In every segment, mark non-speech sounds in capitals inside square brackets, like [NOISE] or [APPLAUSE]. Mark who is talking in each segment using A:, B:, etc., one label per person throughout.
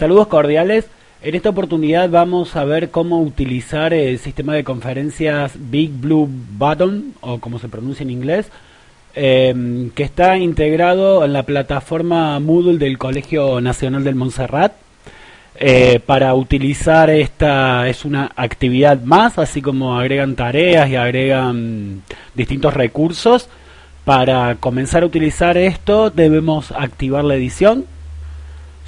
A: Saludos cordiales. En esta oportunidad vamos a ver cómo utilizar el sistema de conferencias Big Blue Button, o como se pronuncia en inglés, eh, que está integrado en la plataforma Moodle del Colegio Nacional del Montserrat. Eh, para utilizar esta es una actividad más, así como agregan tareas y agregan distintos recursos. Para comenzar a utilizar esto debemos activar la edición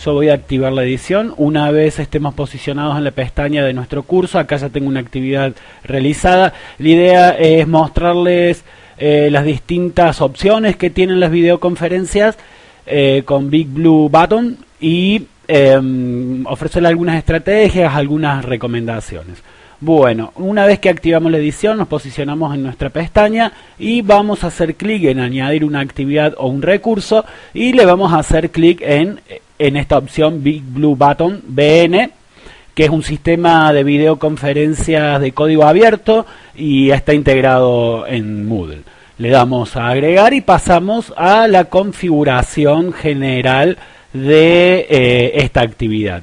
A: yo voy a activar la edición. Una vez estemos posicionados en la pestaña de nuestro curso, acá ya tengo una actividad realizada. La idea es mostrarles eh, las distintas opciones que tienen las videoconferencias eh, con Big Blue Button y em, ofrecerle algunas estrategias, algunas recomendaciones. Bueno, una vez que activamos la edición, nos posicionamos en nuestra pestaña y vamos a hacer clic en añadir una actividad o un recurso y le vamos a hacer clic en en esta opción Big Blue Button BN, que es un sistema de videoconferencias de código abierto y está integrado en Moodle. Le damos a agregar y pasamos a la configuración general de eh, esta actividad.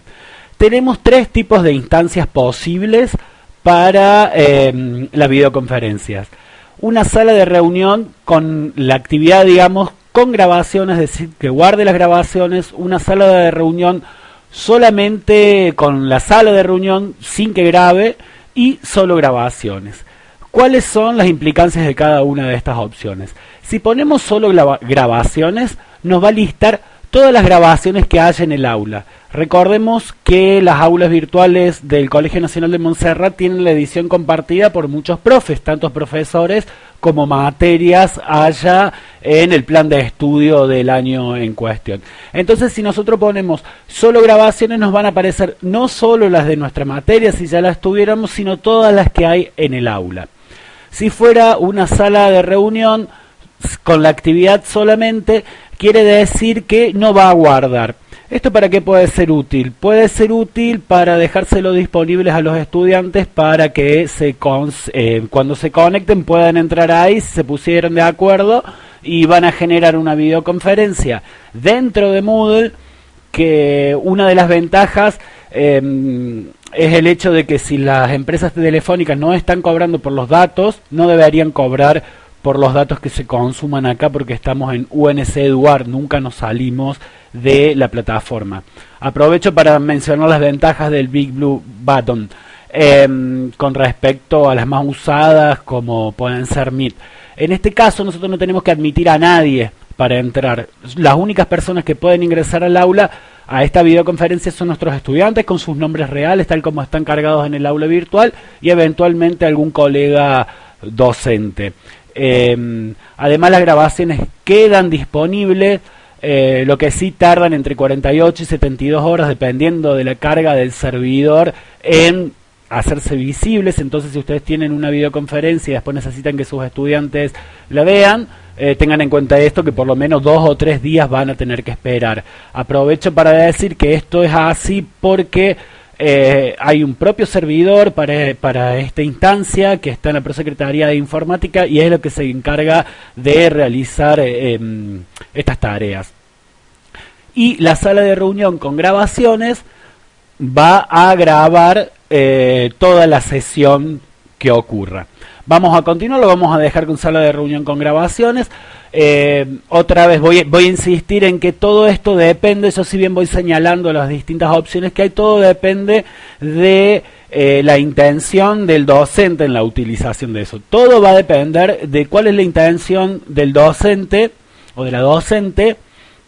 A: Tenemos tres tipos de instancias posibles para eh, las videoconferencias. Una sala de reunión con la actividad, digamos, con grabaciones, es decir, que guarde las grabaciones, una sala de reunión solamente con la sala de reunión sin que grabe y solo grabaciones. ¿Cuáles son las implicancias de cada una de estas opciones? Si ponemos solo grabaciones, nos va a listar todas las grabaciones que haya en el aula. Recordemos que las aulas virtuales del Colegio Nacional de Montserrat tienen la edición compartida por muchos profes, tantos profesores como materias haya en el plan de estudio del año en cuestión. Entonces, si nosotros ponemos solo grabaciones, nos van a aparecer no solo las de nuestra materia, si ya las tuviéramos, sino todas las que hay en el aula. Si fuera una sala de reunión con la actividad solamente, quiere decir que no va a guardar. ¿Esto para qué puede ser útil? Puede ser útil para dejárselo disponibles a los estudiantes para que se eh, cuando se conecten puedan entrar ahí, se pusieron de acuerdo y van a generar una videoconferencia dentro de Moodle que una de las ventajas em, es el hecho de que si las empresas telefónicas no están cobrando por los datos, no deberían cobrar por los datos que se consuman acá porque estamos en UNC Eduard, nunca nos salimos de la plataforma. Aprovecho para mencionar las ventajas del Big Blue Button em, con respecto a las más usadas como pueden ser Meet. En este caso nosotros no tenemos que admitir a nadie para entrar. Las únicas personas que pueden ingresar al aula a esta videoconferencia son nuestros estudiantes con sus nombres reales, tal como están cargados en el aula virtual, y eventualmente algún colega docente. Em, además las grabaciones quedan disponibles, eh, lo que sí tardan entre 48 y 72 horas dependiendo de la carga del servidor en hacerse visibles. Entonces, si ustedes tienen una videoconferencia y después necesitan que sus estudiantes la vean, eh, tengan en cuenta esto que por lo menos dos o tres días van a tener que esperar. Aprovecho para decir que esto es así porque eh, hay un propio servidor para, para, esta instancia que está en la Prosecretaría de Informática y es lo que se encarga de realizar eh, em, estas tareas. Y la sala de reunión con grabaciones va a grabar eh, toda la sesión que ocurra. Vamos a continuar, lo vamos a dejar con sala de reunión con grabaciones. Eh, otra vez voy, voy, a insistir en que todo esto depende, yo si bien voy señalando las distintas opciones que hay, todo depende de eh, la intención del docente en la utilización de eso. Todo va a depender de cuál es la intención del docente o de la docente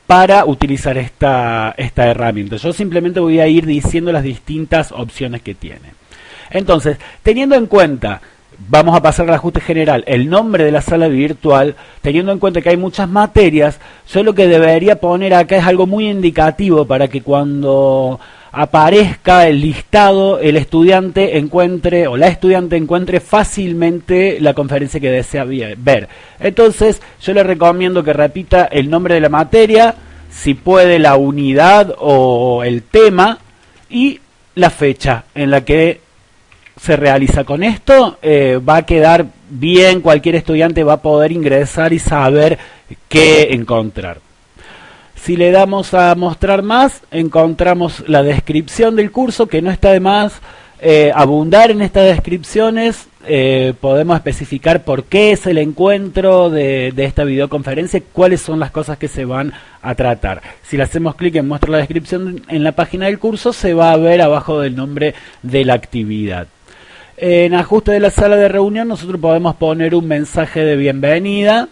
A: para utilizar esta, esta herramienta. Yo simplemente voy a ir diciendo las distintas opciones que tiene. Entonces, teniendo en cuenta vamos a pasar al ajuste general, el nombre de la sala virtual, teniendo en cuenta que hay muchas materias, yo lo que debería poner acá es algo muy indicativo para que cuando aparezca el listado, el estudiante encuentre o la estudiante encuentre fácilmente la conferencia que desea ver. Entonces, yo le recomiendo que repita el nombre de la materia, si puede la unidad o el tema y la fecha en la que se realiza con esto, eh, va a quedar bien, cualquier estudiante va a poder ingresar y saber qué encontrar. Si le damos a mostrar más, encontramos la descripción del curso, que no está de más eh, abundar en estas descripciones. Eh, podemos especificar por qué es el encuentro de, esta videoconferencia, cuáles son las cosas que se van a tratar. Si le hacemos clic en muestra la descripción en la página del curso, se va a ver abajo del nombre de la actividad. En ajuste de la sala de reunión nosotros podemos poner un mensaje de bienvenida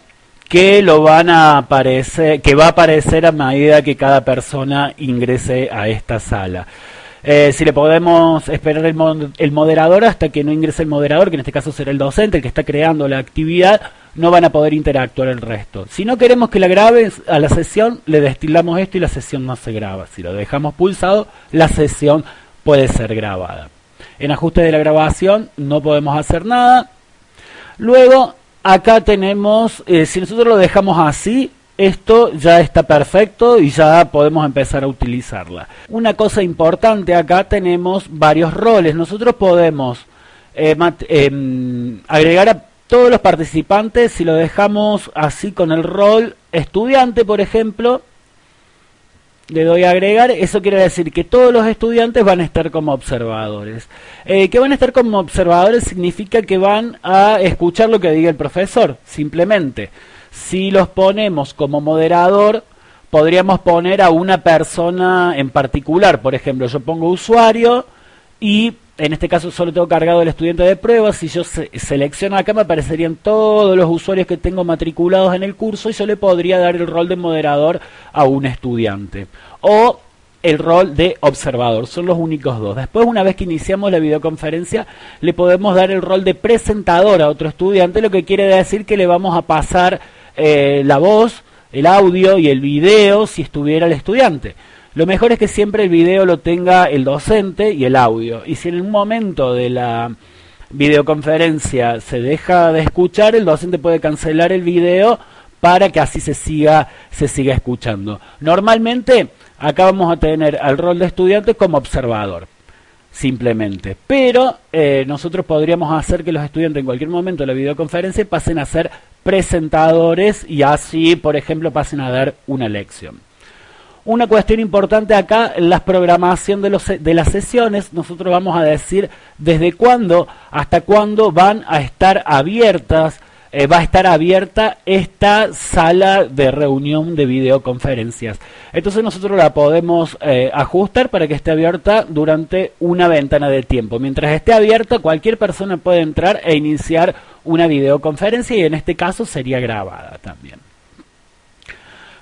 A: que lo van a aparecer, que va a aparecer a medida que cada persona ingrese a esta sala. Eh, si le podemos esperar el, moderador hasta que no ingrese el moderador, que en este caso será el docente, el que está creando la actividad, no van a poder interactuar el resto. Si no queremos que la grabe a la sesión, le destilamos esto y la sesión no se graba. Si lo dejamos pulsado, la sesión puede ser grabada. En ajuste de la grabación no podemos hacer nada. Luego acá tenemos, eh, si nosotros lo dejamos así, esto ya está perfecto y ya podemos empezar a utilizarla. Una cosa importante, acá tenemos varios roles. Nosotros podemos eh, em, agregar a todos los participantes, si lo dejamos así con el rol estudiante, por ejemplo, le doy a agregar, eso quiere decir que todos los estudiantes van a estar como observadores. Eh, que van a estar como observadores significa que van a escuchar lo que diga el profesor, simplemente. Si los ponemos como moderador, podríamos poner a una persona en particular. Por ejemplo, yo pongo usuario y en este caso solo tengo cargado el estudiante de pruebas, si yo selecciono acá me aparecerían todos los usuarios que tengo matriculados en el curso y yo le podría dar el rol de moderador a un estudiante. O el rol de observador, son los únicos dos. Después, una vez que iniciamos la videoconferencia, le podemos dar el rol de presentador a otro estudiante, lo que quiere decir que le vamos a pasar eh, la voz, el audio y el video si estuviera el estudiante. Lo mejor es que siempre el video lo tenga el docente y el audio. Y si en un momento de la videoconferencia se deja de escuchar, el docente puede cancelar el video para que así se siga, se siga escuchando. Normalmente acá vamos a tener al rol de estudiante como observador, simplemente. Pero eh, nosotros podríamos hacer que los estudiantes en cualquier momento de la videoconferencia pasen a ser presentadores y así, por ejemplo, pasen a dar una lección. Una cuestión importante acá, la programación de, los, de las sesiones, nosotros vamos a decir desde cuándo hasta cuándo van a estar abiertas, eh, va a estar abierta esta sala de reunión de videoconferencias. Entonces nosotros la podemos eh, ajustar para que esté abierta durante una ventana de tiempo. Mientras esté abierta, cualquier persona puede entrar e iniciar una videoconferencia y en este caso sería grabada también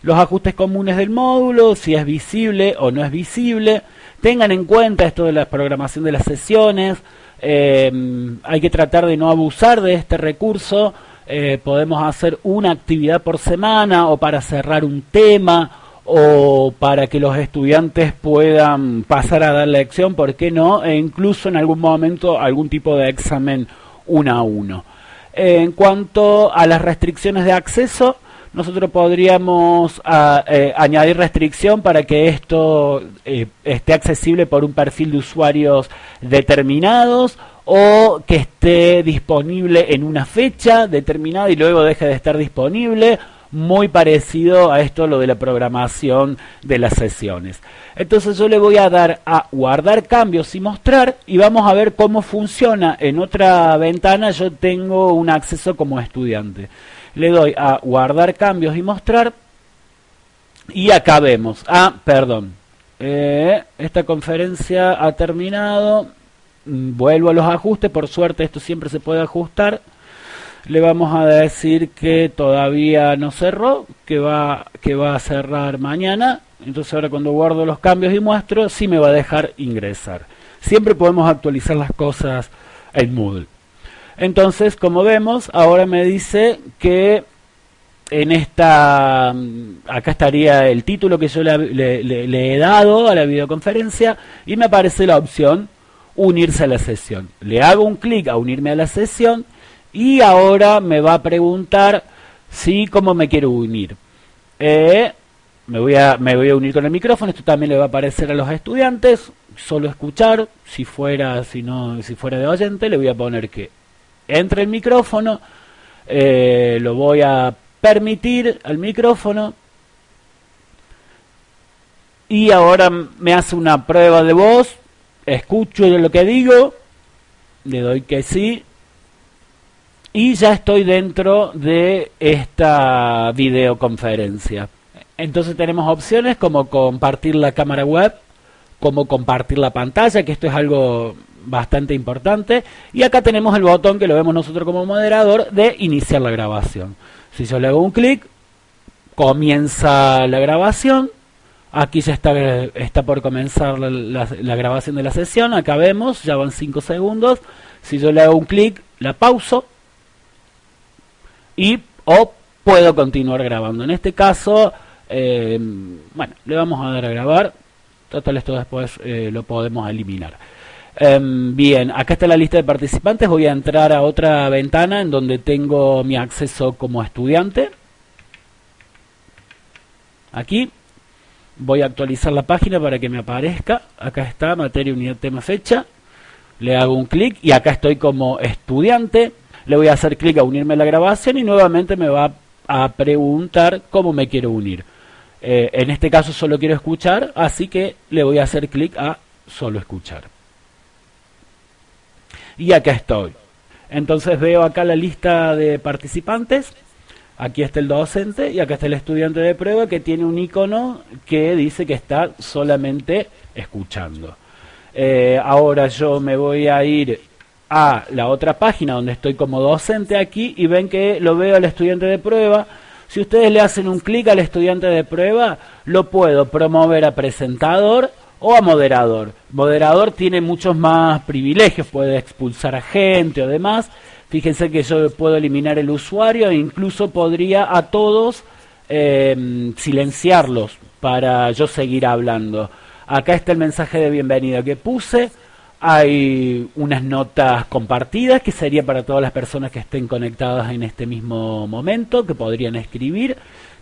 A: los ajustes comunes del módulo, si es visible o no es visible. Tengan en cuenta esto de la programación de las sesiones. Eh, hay que tratar de no abusar de este recurso. Eh, podemos hacer una actividad por semana o para cerrar un tema o para que los estudiantes puedan pasar a dar lección, ¿por qué no? E incluso en algún momento algún tipo de examen uno a uno. en cuanto a las restricciones de acceso, nosotros podríamos ah, eh, añadir restricción para que esto eh, esté accesible por un perfil de usuarios determinados o que esté disponible en una fecha determinada y luego deje de estar disponible muy parecido a esto lo de la programación de las sesiones. Entonces yo le voy a dar a guardar cambios y mostrar y vamos a ver cómo funciona. En otra ventana yo tengo un acceso como estudiante le doy a guardar cambios y mostrar y acá vemos, ah, perdón, eh, esta conferencia ha terminado, mm, vuelvo a los ajustes, por suerte esto siempre se puede ajustar, le vamos a decir que todavía no cerró, que va, que va a cerrar mañana, entonces ahora cuando guardo los cambios y muestro, sí me va a dejar ingresar. Siempre podemos actualizar las cosas en Moodle. Entonces, como vemos, ahora me dice que en esta, mm, acá estaría el título que yo le, he dado a la videoconferencia y me aparece la opción unirse a la sesión. Le hago un clic a unirme a la sesión y ahora me va a preguntar si cómo me quiero unir. Eh, me, voy a, me voy a unir con el micrófono, esto también le va a aparecer a los estudiantes, solo escuchar, si fuera, si no, si fuera de oyente, le voy a poner que entre el micrófono, eh, lo voy a permitir al micrófono y ahora me hace una prueba de voz, escucho lo que digo, le doy que sí y ya estoy dentro de esta videoconferencia. Entonces tenemos opciones como compartir la cámara web, como compartir la pantalla, que esto es algo bastante importante. Y acá tenemos el botón que lo vemos nosotros como moderador de iniciar la grabación. Si yo le hago un clic, comienza la grabación. Aquí ya está, está por comenzar la, grabación de la sesión. Acá vemos, ya van 5 segundos. Si yo le hago un clic, la pauso y o puedo continuar grabando. En este caso, eh, bueno, le vamos a dar a grabar. Total, esto después eh, lo podemos eliminar. Em, bien, acá está la lista de participantes. Voy a entrar a otra ventana en donde tengo mi acceso como estudiante. Aquí voy a actualizar la página para que me aparezca. Acá está, materia, unidad, tema, fecha. Le hago un clic y acá estoy como estudiante le voy a hacer clic a unirme a la grabación y nuevamente me va a preguntar cómo me quiero unir. Eh, en este caso solo quiero escuchar, así que le voy a hacer clic a solo escuchar. Y acá estoy. Entonces veo acá la lista de participantes. Aquí está el docente y acá está el estudiante de prueba que tiene un icono que dice que está solamente escuchando. Eh, ahora yo me voy a ir a la otra página donde estoy como docente aquí y ven que lo veo al estudiante de prueba. Si ustedes le hacen un clic al estudiante de prueba, lo puedo promover a presentador o a moderador. Moderador tiene muchos más privilegios, puede expulsar a gente o demás. Fíjense que yo puedo eliminar el usuario e incluso podría a todos em, silenciarlos para yo seguir hablando. Acá está el mensaje de bienvenida que puse. Hay unas notas compartidas que sería para todas las personas que estén conectadas en este mismo momento, que podrían escribir.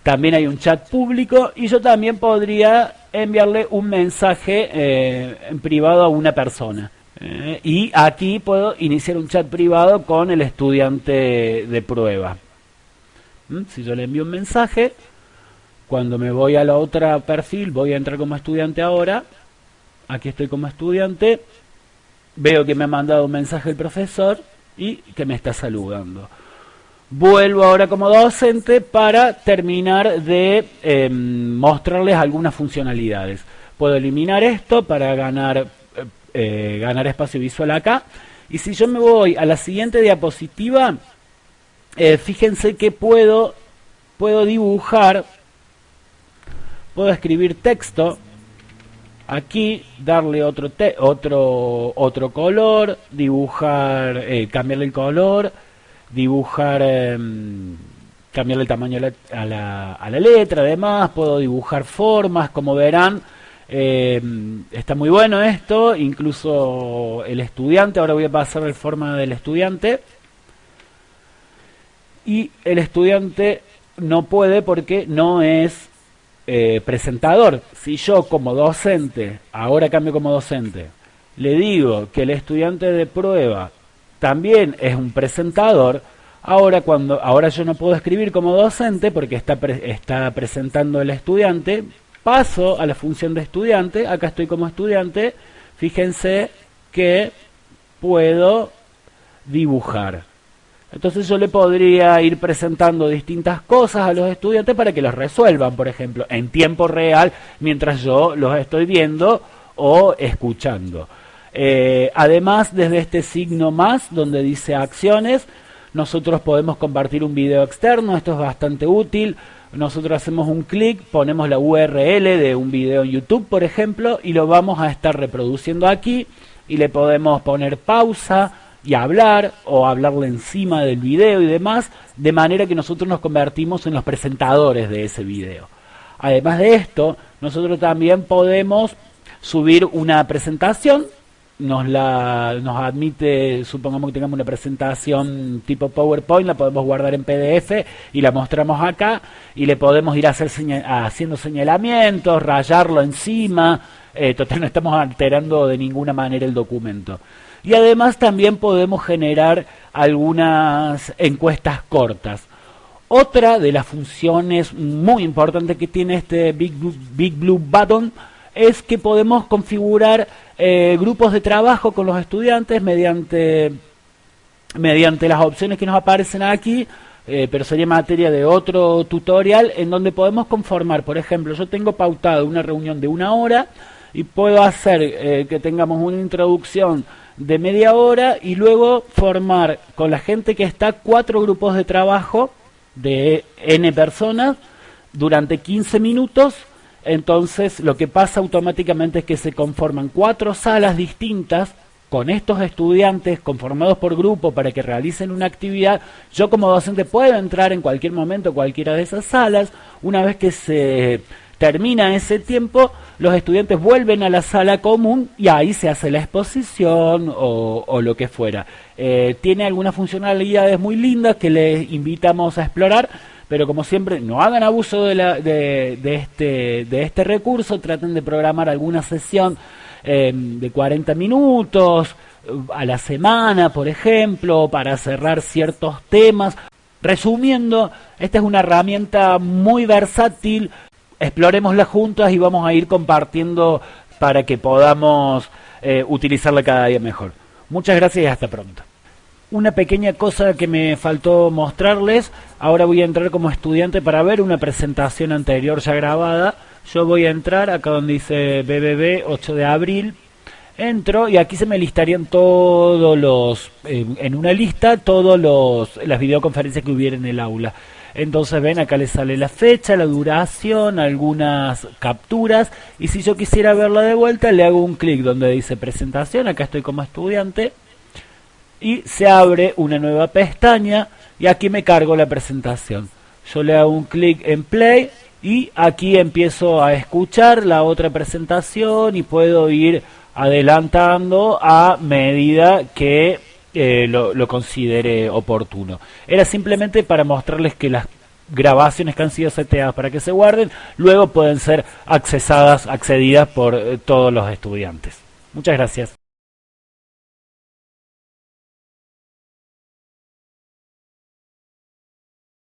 A: También hay un chat público y yo también podría enviarle un mensaje eh, en privado a una persona. Eh, y aquí puedo iniciar un chat privado con el estudiante de prueba. ¿Mm? Si yo le envío un mensaje, cuando me voy a la otra perfil, voy a entrar como estudiante ahora. Aquí estoy como estudiante Veo que me ha mandado un mensaje el profesor y que me está saludando. Vuelvo ahora como docente para terminar de em, mostrarles algunas funcionalidades. Puedo eliminar esto para ganar, eh, eh, ganar espacio visual acá. Y si yo me voy a la siguiente diapositiva, eh, fíjense que puedo, puedo dibujar, puedo escribir texto aquí darle otro otro otro color dibujar cambiarle el color dibujar em, cambiarle el tamaño a la, a la, letra además puedo dibujar formas como verán em, está muy bueno esto incluso el estudiante ahora voy a pasar la forma del estudiante y el estudiante no puede porque no es eh, presentador, si yo como docente, ahora cambio como docente, le digo que el estudiante de prueba también es un presentador, ahora cuando ahora yo no puedo escribir como docente porque está está presentando el estudiante, paso a la función de estudiante, acá estoy como estudiante, fíjense que puedo dibujar. Entonces yo le podría ir presentando distintas cosas a los estudiantes para que los resuelvan, por ejemplo, en tiempo real, mientras yo los estoy viendo o escuchando. Eh, además, desde este signo más, donde dice acciones, nosotros podemos compartir un video externo, esto es bastante útil. Nosotros hacemos un clic, ponemos la URL de un video en YouTube, por ejemplo, y lo vamos a estar reproduciendo aquí y le podemos poner pausa, y hablar o hablarle encima del video y demás, de manera que nosotros nos convertimos en los presentadores de ese video. Además de esto, nosotros también podemos subir una presentación, nos la nos admite, supongamos que tengamos una presentación tipo PowerPoint, la podemos guardar en PDF y la mostramos acá y le podemos ir a hacer haciendo señalamientos, rayarlo encima, eh, total [LAUGHS] no estamos alterando de ninguna manera el documento. Y además también podemos generar algunas encuestas cortas. Otra de las funciones muy importantes que tiene este Big Blue, Big Blue Button es que podemos configurar eh, grupos de trabajo con los estudiantes mediante, mediante las opciones que nos aparecen aquí, eh, pero sería materia de otro tutorial en donde podemos conformar, por ejemplo, yo tengo pautado una reunión de una hora y puedo hacer eh, que tengamos una introducción de media hora y luego formar con la gente que está cuatro grupos de trabajo de n personas durante 15 minutos entonces lo que pasa automáticamente es que se conforman cuatro salas distintas con estos estudiantes conformados por grupo para que realicen una actividad. Yo como docente puedo entrar en cualquier momento a cualquiera de esas salas. Una vez que se termina ese tiempo, los estudiantes vuelven a la sala común y ahí se hace la exposición o, lo que fuera. Eh, tiene algunas funcionalidades muy lindas que les invitamos a explorar pero como siempre, no hagan abuso este, de este recurso, traten de programar alguna sesión eh, de 40 minutos a la semana, por ejemplo, para cerrar ciertos temas. Resumiendo, esta es una herramienta muy versátil, exploremosla juntas y vamos a ir compartiendo para que podamos eh, utilizarla cada día mejor. Muchas gracias y hasta pronto una pequeña cosa que me faltó mostrarles. Ahora voy a entrar como estudiante para ver una presentación anterior ya grabada. Yo voy a entrar acá donde dice BBB 8 de abril. Entro y aquí se me listarían todos los, en una lista, todos los, las videoconferencias que hubiera en el aula. Entonces ven, acá le sale la fecha, la duración, algunas capturas. Y si yo quisiera verla de vuelta, le hago un clic donde dice presentación. Acá estoy como estudiante y se abre una nueva pestaña y aquí me cargo la presentación. Yo le hago un clic en play y aquí empiezo a escuchar la otra presentación y puedo ir adelantando a medida que eh, lo, considere oportuno. Era simplemente para mostrarles que las grabaciones que han sido seteadas para que se guarden, luego pueden ser accesadas, accedidas por eh, todos los estudiantes. Muchas gracias.